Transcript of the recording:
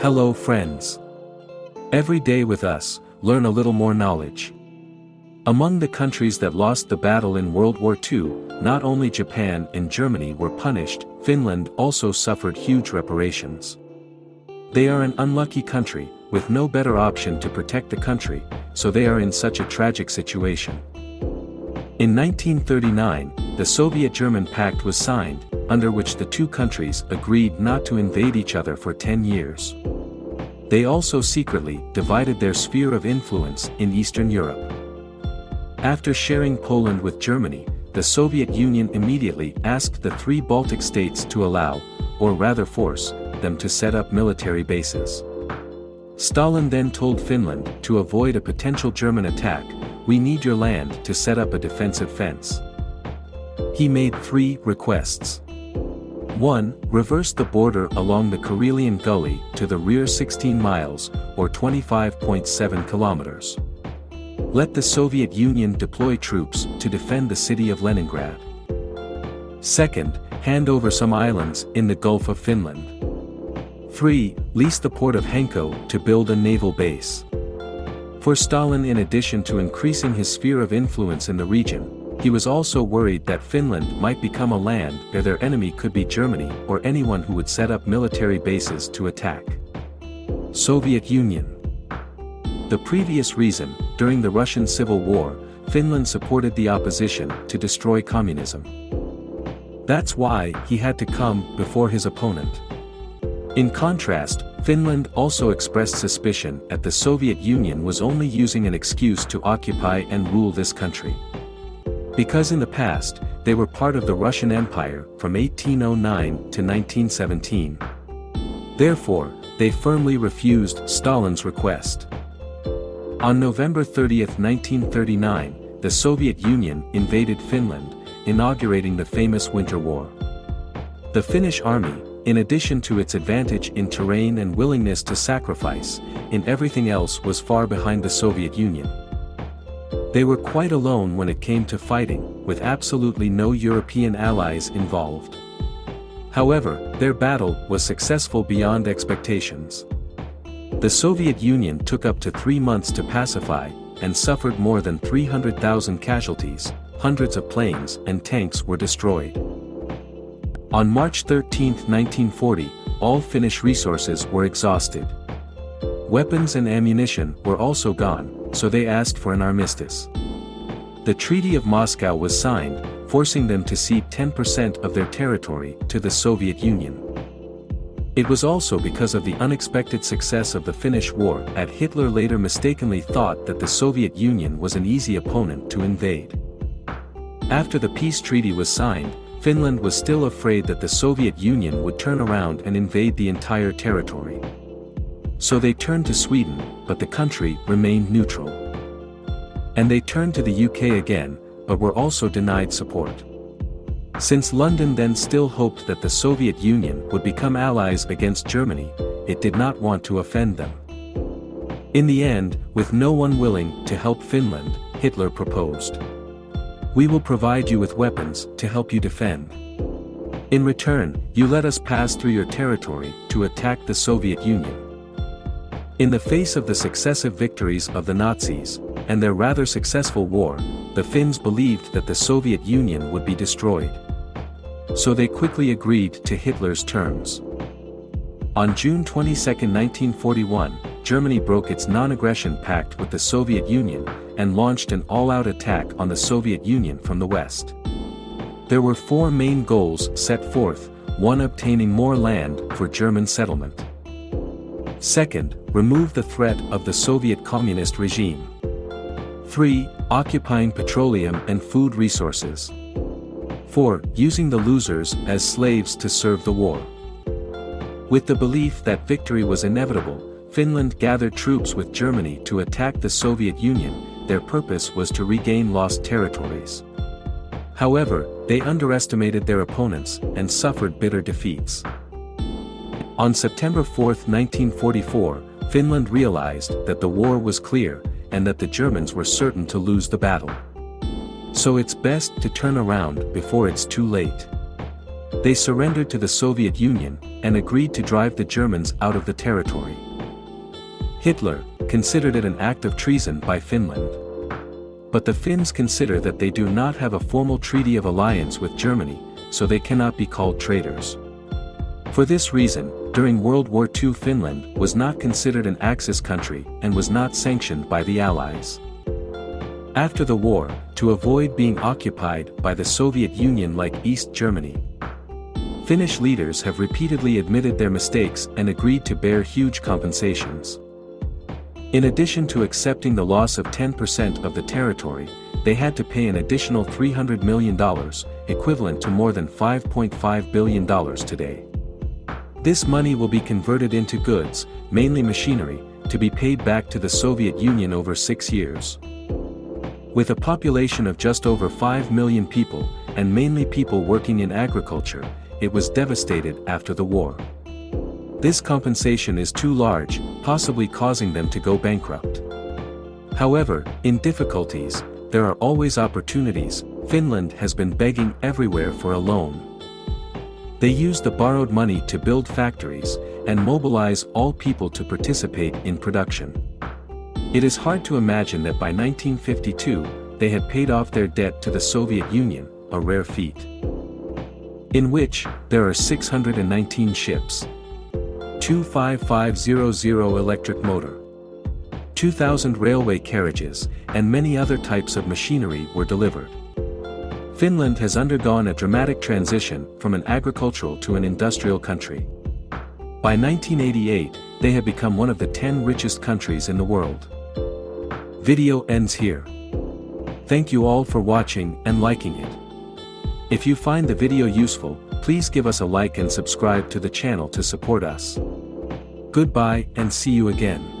Hello friends. Every day with us, learn a little more knowledge. Among the countries that lost the battle in World War II, not only Japan and Germany were punished, Finland also suffered huge reparations. They are an unlucky country, with no better option to protect the country, so they are in such a tragic situation. In 1939, the Soviet-German Pact was signed, under which the two countries agreed not to invade each other for 10 years. They also secretly divided their sphere of influence in Eastern Europe. After sharing Poland with Germany, the Soviet Union immediately asked the three Baltic states to allow, or rather force, them to set up military bases. Stalin then told Finland to avoid a potential German attack, we need your land to set up a defensive fence. He made three requests. 1. Reverse the border along the Karelian Gully to the rear 16 miles, or 25.7 kilometers. Let the Soviet Union deploy troops to defend the city of Leningrad. Second, hand over some islands in the Gulf of Finland. 3. Lease the port of Hanko to build a naval base. For Stalin in addition to increasing his sphere of influence in the region, he was also worried that Finland might become a land where their enemy could be Germany or anyone who would set up military bases to attack. Soviet Union The previous reason, during the Russian Civil War, Finland supported the opposition to destroy communism. That's why he had to come before his opponent. In contrast, Finland also expressed suspicion that the Soviet Union was only using an excuse to occupy and rule this country. Because in the past, they were part of the Russian Empire from 1809 to 1917. Therefore, they firmly refused Stalin's request. On November 30, 1939, the Soviet Union invaded Finland, inaugurating the famous Winter War. The Finnish army, in addition to its advantage in terrain and willingness to sacrifice, in everything else was far behind the Soviet Union. They were quite alone when it came to fighting, with absolutely no European allies involved. However, their battle was successful beyond expectations. The Soviet Union took up to three months to pacify, and suffered more than 300,000 casualties, hundreds of planes and tanks were destroyed. On March 13, 1940, all Finnish resources were exhausted. Weapons and ammunition were also gone, so they asked for an armistice. The Treaty of Moscow was signed, forcing them to cede 10% of their territory to the Soviet Union. It was also because of the unexpected success of the Finnish War that Hitler later mistakenly thought that the Soviet Union was an easy opponent to invade. After the peace treaty was signed, Finland was still afraid that the Soviet Union would turn around and invade the entire territory. So they turned to Sweden, but the country remained neutral. And they turned to the UK again, but were also denied support. Since London then still hoped that the Soviet Union would become allies against Germany, it did not want to offend them. In the end, with no one willing to help Finland, Hitler proposed. We will provide you with weapons to help you defend. In return, you let us pass through your territory to attack the Soviet Union. In the face of the successive victories of the Nazis, and their rather successful war, the Finns believed that the Soviet Union would be destroyed. So they quickly agreed to Hitler's terms. On June 22, 1941, Germany broke its non-aggression pact with the Soviet Union, and launched an all-out attack on the Soviet Union from the west. There were four main goals set forth, one obtaining more land for German settlement. Second, remove the threat of the Soviet communist regime. 3. Occupying petroleum and food resources. 4. Using the losers as slaves to serve the war. With the belief that victory was inevitable, Finland gathered troops with Germany to attack the Soviet Union, their purpose was to regain lost territories. However, they underestimated their opponents and suffered bitter defeats. On September 4, 1944, Finland realized that the war was clear, and that the Germans were certain to lose the battle. So it's best to turn around before it's too late. They surrendered to the Soviet Union, and agreed to drive the Germans out of the territory. Hitler considered it an act of treason by Finland. But the Finns consider that they do not have a formal treaty of alliance with Germany, so they cannot be called traitors. For this reason, during World War II Finland was not considered an Axis country and was not sanctioned by the Allies. After the war, to avoid being occupied by the Soviet Union like East Germany, Finnish leaders have repeatedly admitted their mistakes and agreed to bear huge compensations. In addition to accepting the loss of 10% of the territory, they had to pay an additional $300 million, equivalent to more than $5.5 billion today. This money will be converted into goods, mainly machinery, to be paid back to the Soviet Union over six years. With a population of just over 5 million people, and mainly people working in agriculture, it was devastated after the war. This compensation is too large, possibly causing them to go bankrupt. However, in difficulties, there are always opportunities, Finland has been begging everywhere for a loan. They use the borrowed money to build factories, and mobilize all people to participate in production. It is hard to imagine that by 1952, they had paid off their debt to the Soviet Union, a rare feat. In which, there are 619 ships. 25500 electric motor. 2,000 railway carriages, and many other types of machinery were delivered. Finland has undergone a dramatic transition from an agricultural to an industrial country. By 1988, they have become one of the 10 richest countries in the world. Video ends here. Thank you all for watching and liking it. If you find the video useful, please give us a like and subscribe to the channel to support us. Goodbye and see you again.